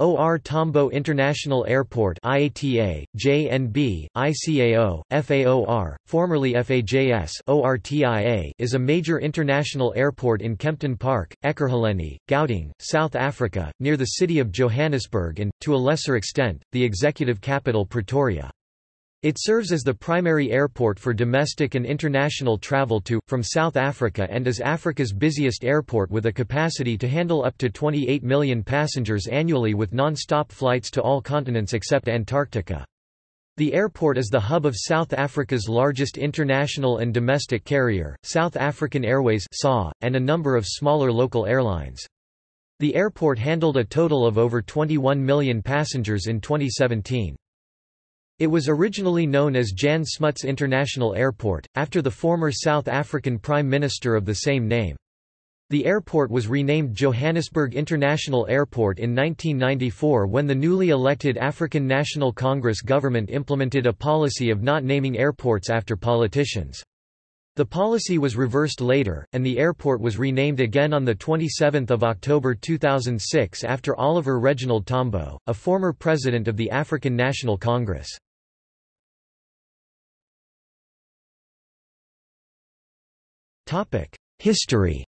OR Tambo International Airport IATA, JNB, ICAO, FAOR, formerly FAJS ORTIA, is a major international airport in Kempton Park, Ekurhuleni, Gauteng, South Africa, near the city of Johannesburg and, to a lesser extent, the executive capital Pretoria. It serves as the primary airport for domestic and international travel to, from South Africa and is Africa's busiest airport with a capacity to handle up to 28 million passengers annually with non-stop flights to all continents except Antarctica. The airport is the hub of South Africa's largest international and domestic carrier, South African Airways and a number of smaller local airlines. The airport handled a total of over 21 million passengers in 2017. It was originally known as Jan Smuts International Airport, after the former South African Prime Minister of the same name. The airport was renamed Johannesburg International Airport in 1994 when the newly elected African National Congress government implemented a policy of not naming airports after politicians. The policy was reversed later, and the airport was renamed again on 27 October 2006 after Oliver Reginald Tambo, a former president of the African National Congress. History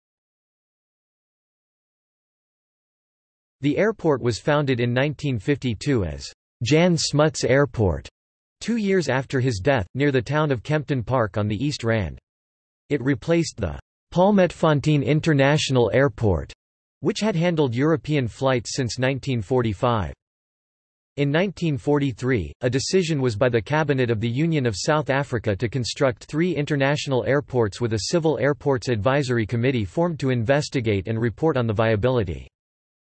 The airport was founded in 1952 as Jan Smuts Airport, two years after his death, near the town of Kempton Park on the East Rand. It replaced the Palmietfontein International Airport, which had handled European flights since 1945. In 1943, a decision was by the Cabinet of the Union of South Africa to construct three international airports with a Civil Airports Advisory Committee formed to investigate and report on the viability.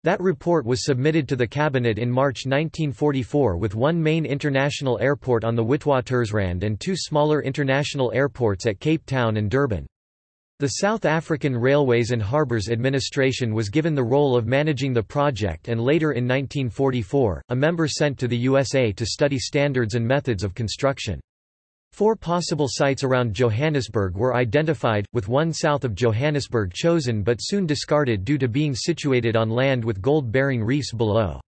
That report was submitted to the Cabinet in March 1944 with one main international airport on the Witwatersrand and two smaller international airports at Cape Town and Durban. The South African Railways and Harbours Administration was given the role of managing the project and later in 1944, a member sent to the USA to study standards and methods of construction. Four possible sites around Johannesburg were identified, with one south of Johannesburg chosen but soon discarded due to being situated on land with gold-bearing reefs below.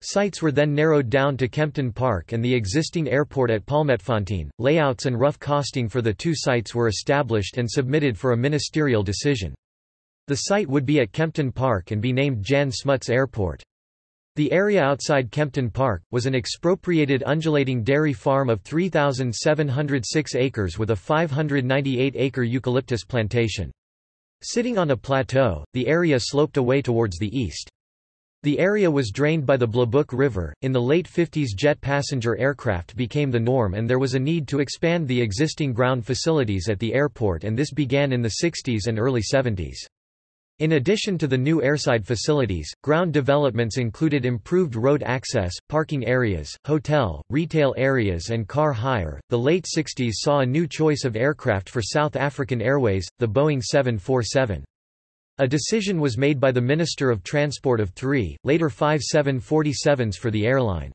Sites were then narrowed down to Kempton Park and the existing airport at Palmietfontein. Layouts and rough costing for the two sites were established and submitted for a ministerial decision. The site would be at Kempton Park and be named Jan Smuts Airport. The area outside Kempton Park, was an expropriated undulating dairy farm of 3,706 acres with a 598-acre eucalyptus plantation. Sitting on a plateau, the area sloped away towards the east. The area was drained by the Blauwbuk River. In the late 50s, jet passenger aircraft became the norm, and there was a need to expand the existing ground facilities at the airport, and this began in the 60s and early 70s. In addition to the new airside facilities, ground developments included improved road access, parking areas, hotel, retail areas, and car hire. The late 60s saw a new choice of aircraft for South African Airways, the Boeing 747. A decision was made by the Minister of Transport of three, later five 747s for the airline.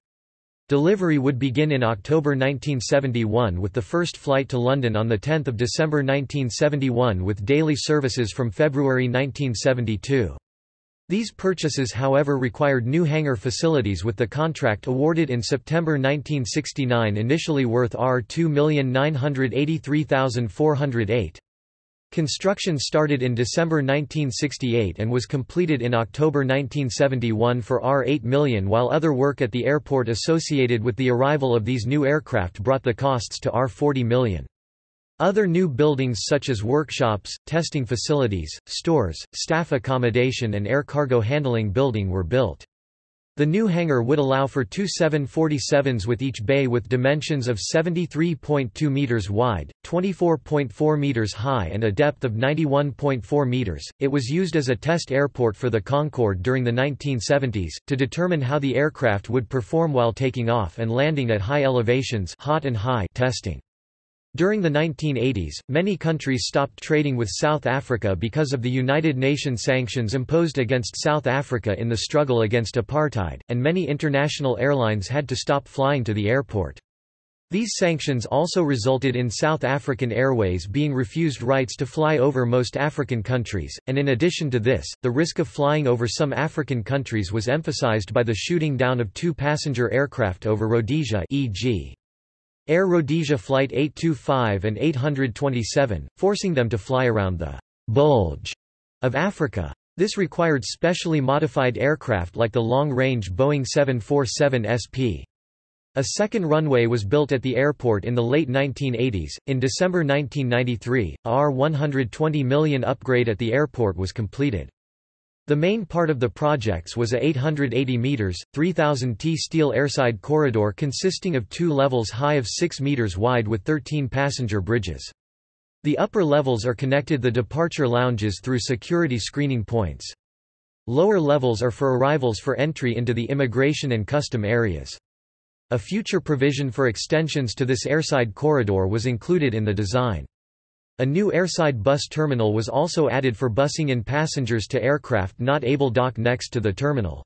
Delivery would begin in October 1971 with the first flight to London on 10 December 1971 with daily services from February 1972. These purchases however required new hangar facilities with the contract awarded in September 1969 initially worth R2,983,408. Construction started in December 1968 and was completed in October 1971 for R8 million while other work at the airport associated with the arrival of these new aircraft brought the costs to R40 million. Other new buildings such as workshops, testing facilities, stores, staff accommodation and air cargo handling building were built. The new hangar would allow for two 747s with each bay with dimensions of 73.2 meters wide, 24.4 meters high and a depth of 91.4 meters. It was used as a test airport for the Concorde during the 1970s to determine how the aircraft would perform while taking off and landing at high elevations, hot and high testing. During the 1980s, many countries stopped trading with South Africa because of the United Nations sanctions imposed against South Africa in the struggle against apartheid, and many international airlines had to stop flying to the airport. These sanctions also resulted in South African Airways being refused rights to fly over most African countries, and in addition to this, the risk of flying over some African countries was emphasized by the shooting down of two passenger aircraft over Rhodesia e.g. Air Rhodesia Flight 825 and 827, forcing them to fly around the «bulge» of Africa. This required specially modified aircraft like the long-range Boeing 747 SP. A second runway was built at the airport in the late 1980s. In December 1993, a R120 million upgrade at the airport was completed. The main part of the projects was a 880 meters, 3000 T steel airside corridor consisting of two levels high of 6 meters wide with 13 passenger bridges. The upper levels are connected the departure lounges through security screening points. Lower levels are for arrivals for entry into the immigration and custom areas. A future provision for extensions to this airside corridor was included in the design. A new airside bus terminal was also added for busing in passengers to aircraft not able dock next to the terminal.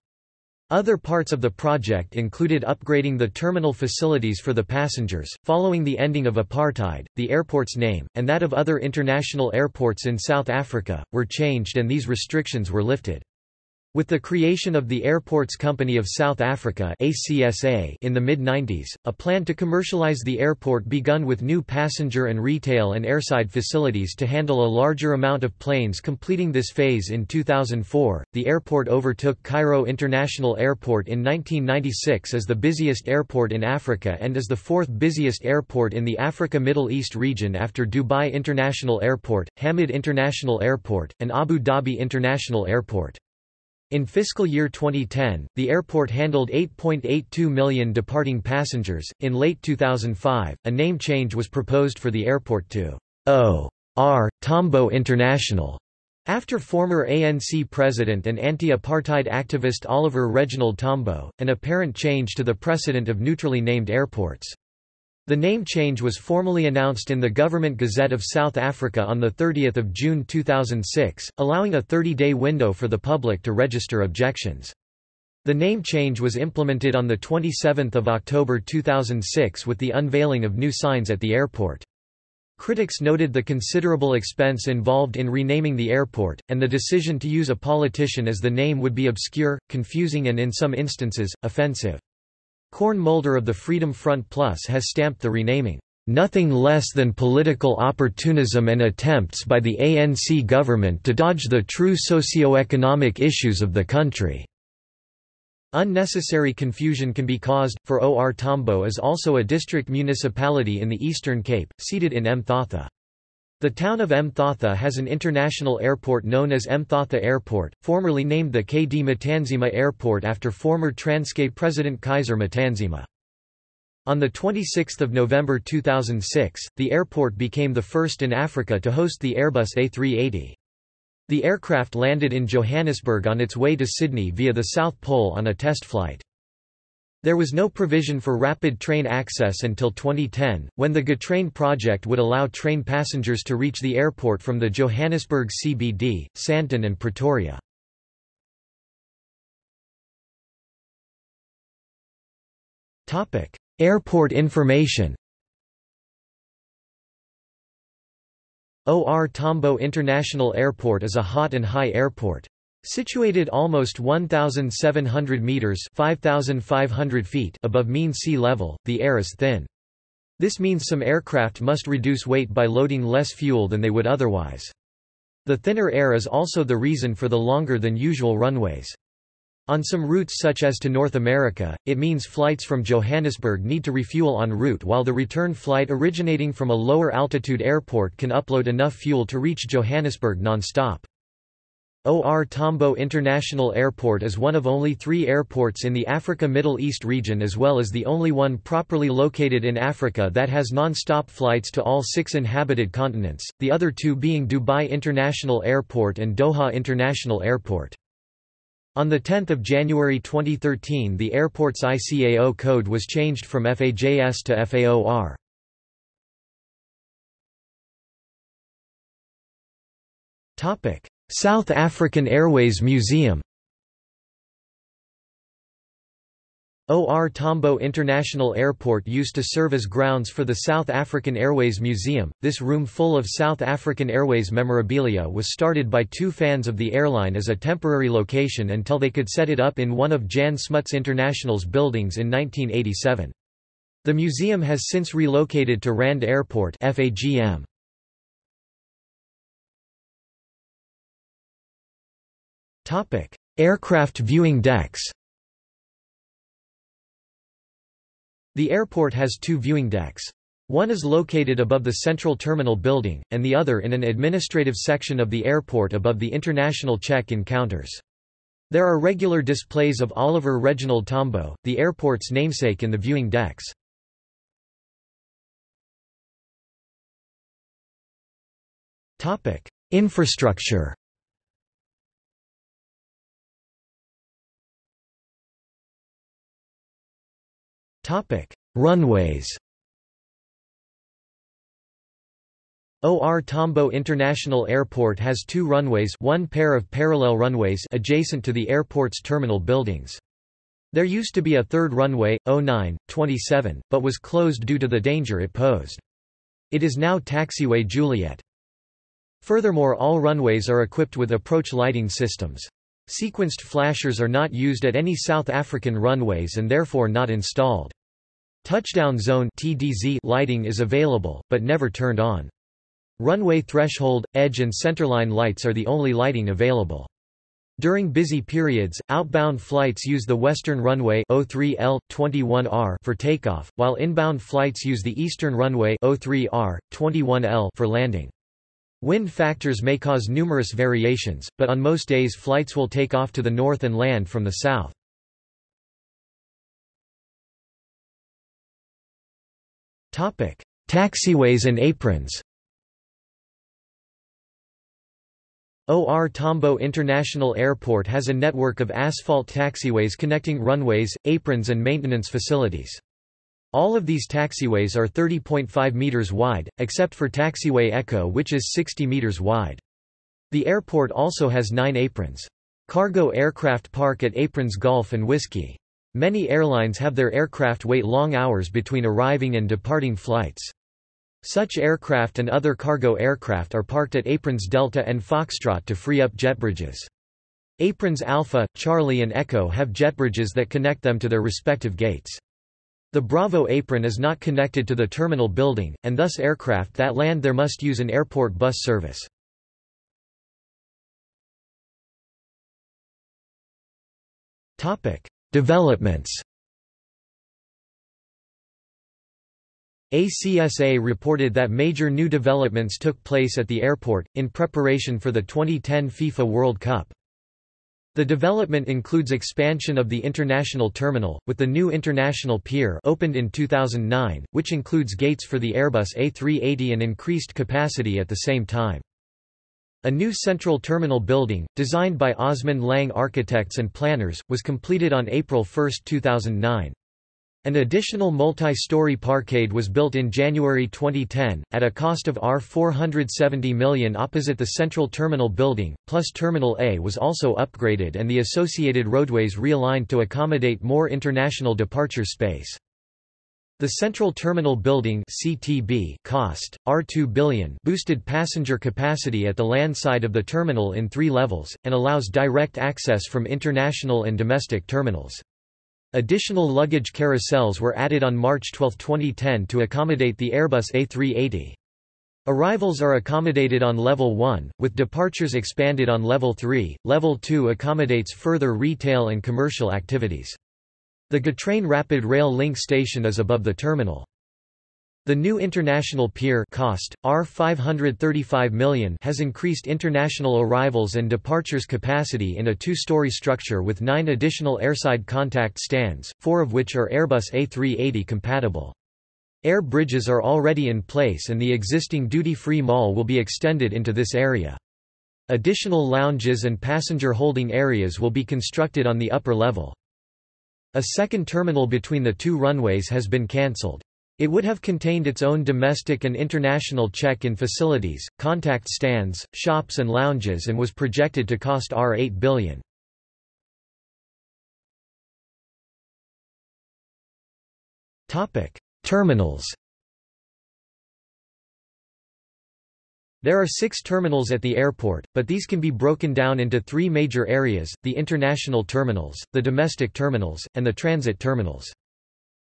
Other parts of the project included upgrading the terminal facilities for the passengers. Following the ending of apartheid, the airport's name, and that of other international airports in South Africa, were changed and these restrictions were lifted. With the creation of the Airports Company of South Africa ACSA in the mid-90s, a plan to commercialize the airport begun with new passenger and retail and airside facilities to handle a larger amount of planes completing this phase in 2004. The airport overtook Cairo International Airport in 1996 as the busiest airport in Africa and is the fourth busiest airport in the Africa-Middle East region after Dubai International Airport, Hamad International Airport, and Abu Dhabi International Airport. In fiscal year 2010, the airport handled 8.82 million departing passengers. In late 2005, a name change was proposed for the airport to O.R. Tambo International, after former ANC president and anti-apartheid activist Oliver Reginald Tambo, an apparent change to the precedent of neutrally named airports. The name change was formally announced in the Government Gazette of South Africa on 30 June 2006, allowing a 30-day window for the public to register objections. The name change was implemented on 27 October 2006 with the unveiling of new signs at the airport. Critics noted the considerable expense involved in renaming the airport, and the decision to use a politician as the name would be obscure, confusing and in some instances, offensive. Corne Mulder of the Freedom Front Plus has stamped the renaming, "...nothing less than political opportunism and attempts by the ANC government to dodge the true socio-economic issues of the country." Unnecessary confusion can be caused, for OR Tambo is also a district municipality in the Eastern Cape, seated in Mthatha. The town of Mthatha has an international airport known as Mthatha Airport, formerly named the KD Matanzima Airport after former Transkei President Kaiser Matanzima. On 26 November 2006, the airport became the first in Africa to host the Airbus A380. The aircraft landed in Johannesburg on its way to Sydney via the South Pole on a test flight. There was no provision for rapid train access until 2010, when the Gautrain project would allow train passengers to reach the airport from the Johannesburg CBD, Sandton and Pretoria. Airport information OR Tambo International Airport is a hot and high airport. Situated almost 1,700 metres 5,500 feet above mean sea level, the air is thin. This means some aircraft must reduce weight by loading less fuel than they would otherwise. The thinner air is also the reason for the longer than usual runways. On some routes such as to North America, it means flights from Johannesburg need to refuel en route while the return flight originating from a lower altitude airport can upload enough fuel to reach Johannesburg non-stop. OR Tambo International Airport is one of only three airports in the Africa-Middle East region as well as the only one properly located in Africa that has non-stop flights to all six inhabited continents, the other two being Dubai International Airport and Doha International Airport. On 10 January 2013 the airport's ICAO code was changed from FAJS to FAOR. Topic South African Airways Museum OR Tambo International Airport used to serve as grounds for the South African Airways Museum. This room full of South African Airways memorabilia was started by two fans of the airline as a temporary location until they could set it up in one of Jan Smuts International's buildings in 1987. The museum has since relocated to Rand Airport FAGM. Topic: Aircraft viewing decks. The airport has two viewing decks. One is located above the central terminal building, and the other in an administrative section of the airport above the international check-in counters. There are regular displays of Oliver Reginald Tambo, the airport's namesake in the viewing decks. Infrastructure Topic: Runways. OR Tambo International Airport has two runways one pair of parallel runways adjacent to the airport's terminal buildings. There used to be a third runway, 09, 27, but was closed due to the danger it posed. It is now Taxiway Juliet. Furthermore all runways are equipped with approach lighting systems. Sequenced flashers are not used at any South African runways and therefore not installed. Touchdown zone (TDZ) lighting is available, but never turned on. Runway threshold, edge and centerline lights are the only lighting available. During busy periods, outbound flights use the western runway 03L 21R for takeoff, while inbound flights use the eastern runway 03R 21L for landing. Wind factors may cause numerous variations, but on most days flights will take off to the north and land from the south. Taxiways and aprons OR Tambo International Airport has a network of asphalt taxiways connecting runways, aprons and maintenance facilities. All of these taxiways are 30.5 meters wide, except for Taxiway Echo which is 60 meters wide. The airport also has nine aprons. Cargo aircraft park at Aprons Golf and Whiskey. Many airlines have their aircraft wait long hours between arriving and departing flights. Such aircraft and other cargo aircraft are parked at Aprons Delta and Foxtrot to free up jet bridges. Aprons Alpha, Charlie and Echo have jet bridges that connect them to their respective gates. The Bravo apron is not connected to the terminal building, and thus aircraft that land there must use an airport bus service. Developments ACSA reported that major new developments took place at the airport, in preparation for the 2010 FIFA World Cup. The development includes expansion of the international terminal, with the new international pier opened in 2009, which includes gates for the Airbus A380 and increased capacity at the same time. A new central terminal building, designed by Osmond Lang Architects and Planners, was completed on April 1, 2009. An additional multi-story parkade was built in January 2010, at a cost of R470 million opposite the central terminal building, plus Terminal A was also upgraded and the associated roadways realigned to accommodate more international departure space. The Central Terminal Building CTB cost, R2 billion boosted passenger capacity at the land side of the terminal in three levels, and allows direct access from international and domestic terminals. Additional luggage carousels were added on March 12, 2010 to accommodate the Airbus A380. Arrivals are accommodated on Level 1, with departures expanded on Level 3. Level 2 accommodates further retail and commercial activities. The Gautrain Rapid Rail Link station is above the terminal. The new international pier cost, R535 million has increased international arrivals and departures capacity in a two-story structure with nine additional airside contact stands, four of which are Airbus A380 compatible. Air bridges are already in place and the existing duty-free mall will be extended into this area. Additional lounges and passenger holding areas will be constructed on the upper level. A second terminal between the two runways has been cancelled. It would have contained its own domestic and international check-in facilities, contact stands, shops and lounges and was projected to cost R8 billion. Terminals There are six terminals at the airport, but these can be broken down into three major areas, the international terminals, the domestic terminals, and the transit terminals.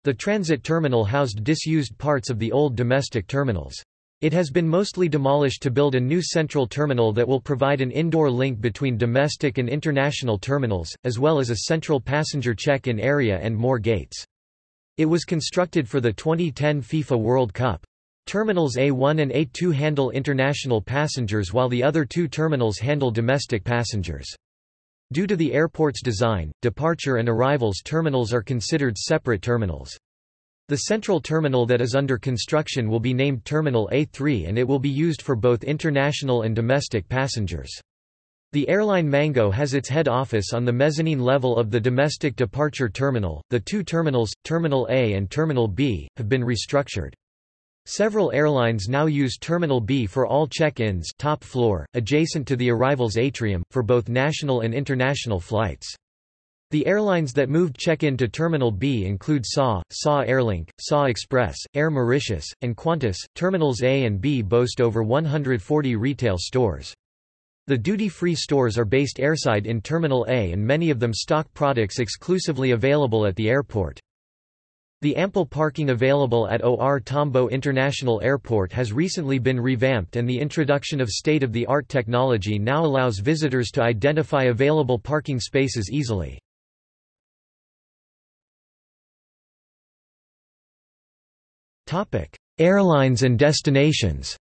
The transit terminal housed disused parts of the old domestic terminals. It has been mostly demolished to build a new central terminal that will provide an indoor link between domestic and international terminals, as well as a central passenger check-in area and more gates. It was constructed for the 2010 FIFA World Cup. Terminals A1 and A2 handle international passengers while the other two terminals handle domestic passengers. Due to the airport's design, departure and arrivals terminals are considered separate terminals. The central terminal that is under construction will be named Terminal A3 and it will be used for both international and domestic passengers. The airline Mango has its head office on the mezzanine level of the domestic departure terminal. The two terminals, Terminal A and Terminal B, have been restructured. Several airlines now use Terminal B for all check-ins top floor, adjacent to the arrivals atrium, for both national and international flights. The airlines that moved check-in to Terminal B include SAW, SAW Airlink, SAW Express, Air Mauritius, and Qantas. Terminals A and B boast over 140 retail stores. The duty-free stores are based airside in Terminal A and many of them stock products exclusively available at the airport. The ample parking available at OR Tambo International Airport has recently been revamped and the introduction of state-of-the-art technology now allows visitors to identify available parking spaces easily. Airlines and destinations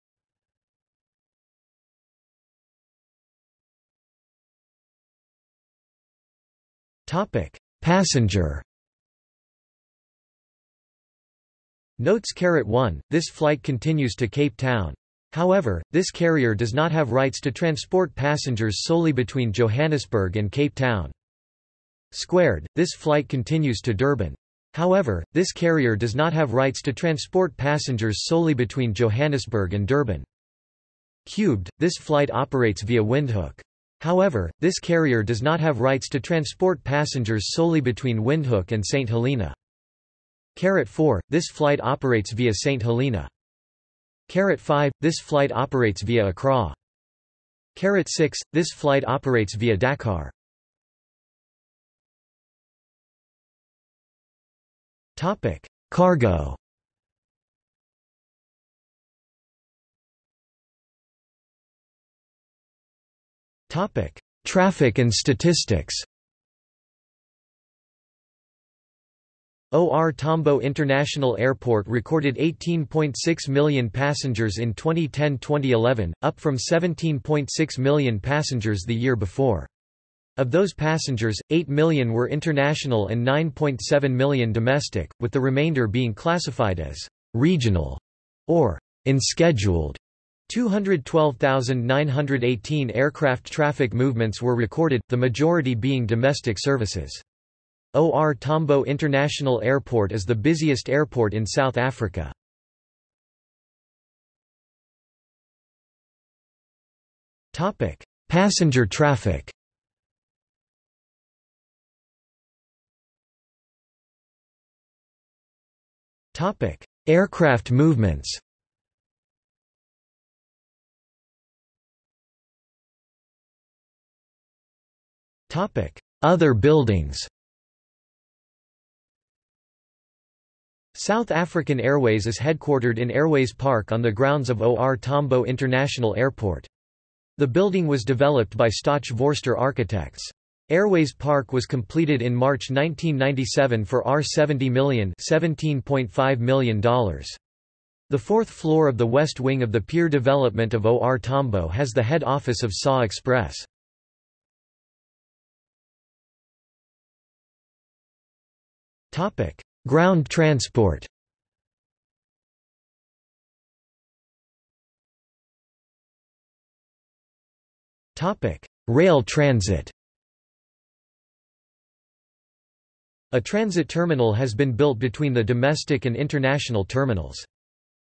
Passenger Notes Carat 1, this flight continues to Cape Town. However, this carrier does not have rights to transport passengers solely between Johannesburg and Cape Town. Squared, this flight continues to Durban. However, this carrier does not have rights to transport passengers solely between Johannesburg and Durban. Cubed, this flight operates via Windhoek. However, this carrier does not have rights to transport passengers solely between Windhoek and St. Helena. Carat 4, this flight operates via St. Helena. Carat 5, this flight operates via Accra. Carat 6, this flight operates via Dakar. Topic: Cargo. Topic: Traffic and statistics. OR Tambo International Airport recorded 18.6 million passengers in 2010-2011, up from 17.6 million passengers the year before. Of those passengers, 8 million were international and 9.7 million domestic, with the remainder being classified as regional or unscheduled. 212,918 aircraft traffic movements were recorded, the majority being domestic services. OR Tambo International Airport is the busiest airport in South Africa. Topic: Passenger traffic. Topic: Aircraft movements. Topic: Other buildings South African Airways is headquartered in Airways Park on the grounds of OR Tambo International Airport. The building was developed by Stoch Vorster Architects. Airways Park was completed in March 1997 for R70 million $17.5 million. The fourth floor of the west wing of the pier development of OR Tambo has the head office of SAW Express. Topic: Ground transport Rail transit A transit terminal has been built between the domestic and international terminals.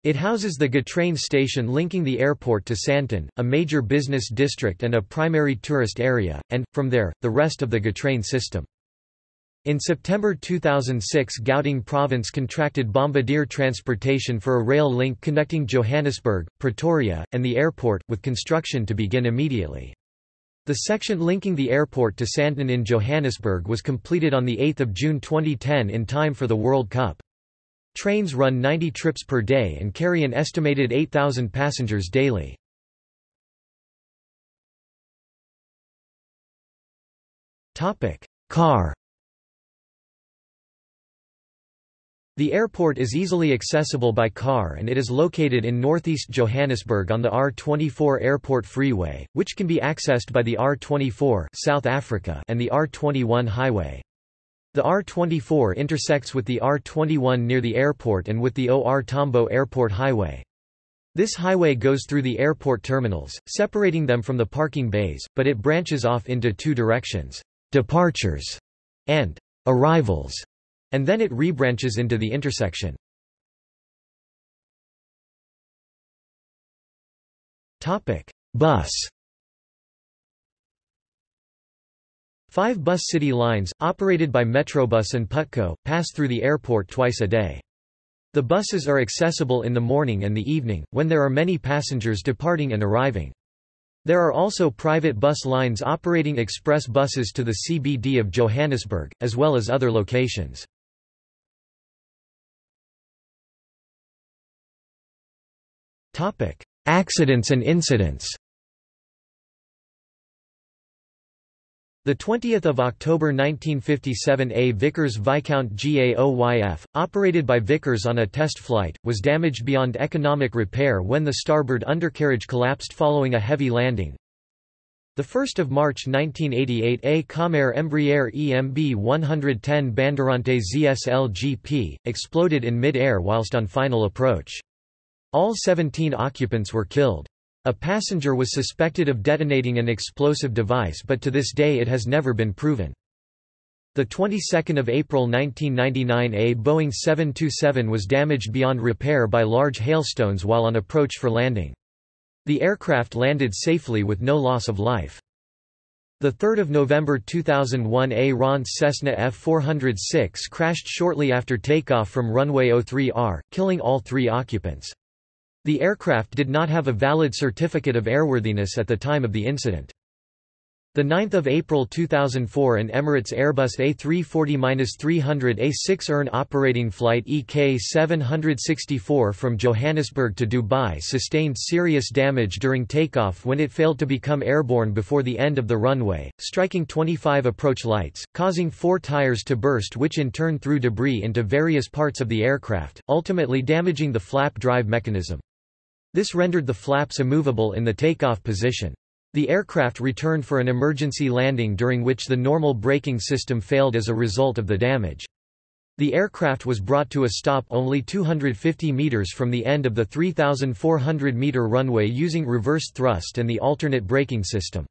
It houses the Gautrain station linking the airport to Sandton, a major business district and a primary tourist area, and, from there, the rest of the Gautrain system. In September 2006 Gauteng province contracted Bombardier Transportation for a rail link connecting Johannesburg, Pretoria, and the airport, with construction to begin immediately. The section linking the airport to Sandton in Johannesburg was completed on 8 June 2010 in time for the World Cup. Trains run 90 trips per day and carry an estimated 8,000 passengers daily. Car The airport is easily accessible by car and it is located in northeast Johannesburg on the R24 Airport Freeway, which can be accessed by the R24 South Africa and the R21 highway. The R24 intersects with the R21 near the airport and with the OR Tambo Airport Highway. This highway goes through the airport terminals, separating them from the parking bays, but it branches off into two directions, departures and arrivals and then it rebranches into the intersection. Topic: Bus Five bus city lines, operated by Metrobus and Putco, pass through the airport twice a day. The buses are accessible in the morning and the evening, when there are many passengers departing and arriving. There are also private bus lines operating express buses to the CBD of Johannesburg, as well as other locations. Accidents and incidents The 20th of October 1957 a Vickers Viscount GAOYF, operated by Vickers on a test flight, was damaged beyond economic repair when the starboard undercarriage collapsed following a heavy landing. The 1st of March 1988 a Comair Embraer EMB 110 Bandeirante ZSL GP, exploded in mid-air whilst on final approach. All 17 occupants were killed. A passenger was suspected of detonating an explosive device but to this day it has never been proven. The 22nd of April 1999 a Boeing 727 was damaged beyond repair by large hailstones while on approach for landing. The aircraft landed safely with no loss of life. The 3rd of November 2001 a RANS Cessna F406 crashed shortly after takeoff from runway 03R, killing all three occupants. The aircraft did not have a valid certificate of airworthiness at the time of the incident. 9 April 2004 an Emirates Airbus A340-300 A6 ERN operating flight EK764 from Johannesburg to Dubai sustained serious damage during takeoff when it failed to become airborne before the end of the runway, striking 25 approach lights, causing four tires to burst which in turn threw debris into various parts of the aircraft, ultimately damaging the flap drive mechanism. This rendered the flaps immovable in the takeoff position. The aircraft returned for an emergency landing during which the normal braking system failed as a result of the damage. The aircraft was brought to a stop only 250 meters from the end of the 3,400 meter runway using reverse thrust and the alternate braking system.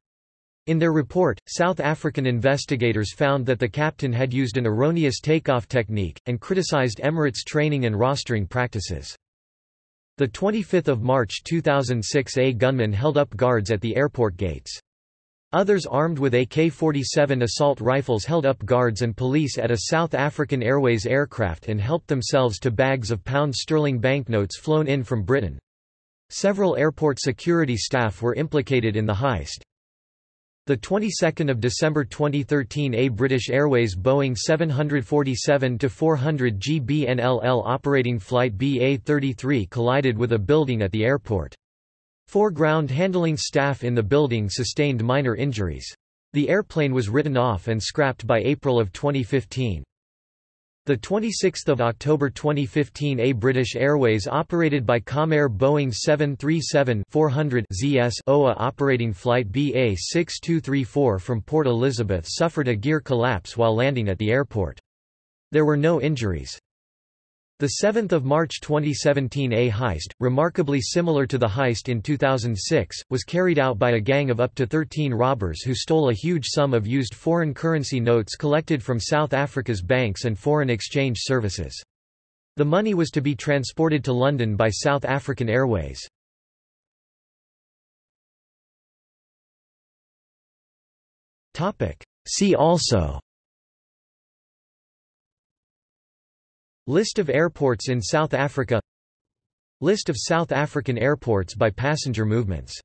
In their report, South African investigators found that the captain had used an erroneous takeoff technique, and criticized Emirates training and rostering practices. The 25th of March 2006 a gunman held up guards at the airport gates. Others armed with AK-47 assault rifles held up guards and police at a South African Airways aircraft and helped themselves to bags of pound sterling banknotes flown in from Britain. Several airport security staff were implicated in the heist. The 22nd of December 2013 a British Airways Boeing 747-400 GBNLL operating flight BA-33 collided with a building at the airport. Four ground handling staff in the building sustained minor injuries. The airplane was written off and scrapped by April of 2015. The 26th of October 2015 a British Airways operated by Comair Boeing 737-400 ZS OA operating flight BA6234 from Port Elizabeth suffered a gear collapse while landing at the airport. There were no injuries. The 7th of March 2017 A heist, remarkably similar to the heist in 2006, was carried out by a gang of up to 13 robbers who stole a huge sum of used foreign currency notes collected from South Africa's banks and foreign exchange services. The money was to be transported to London by South African Airways. See also List of airports in South Africa. List of South African airports by passenger movements